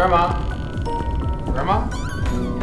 Grandma? Grandma?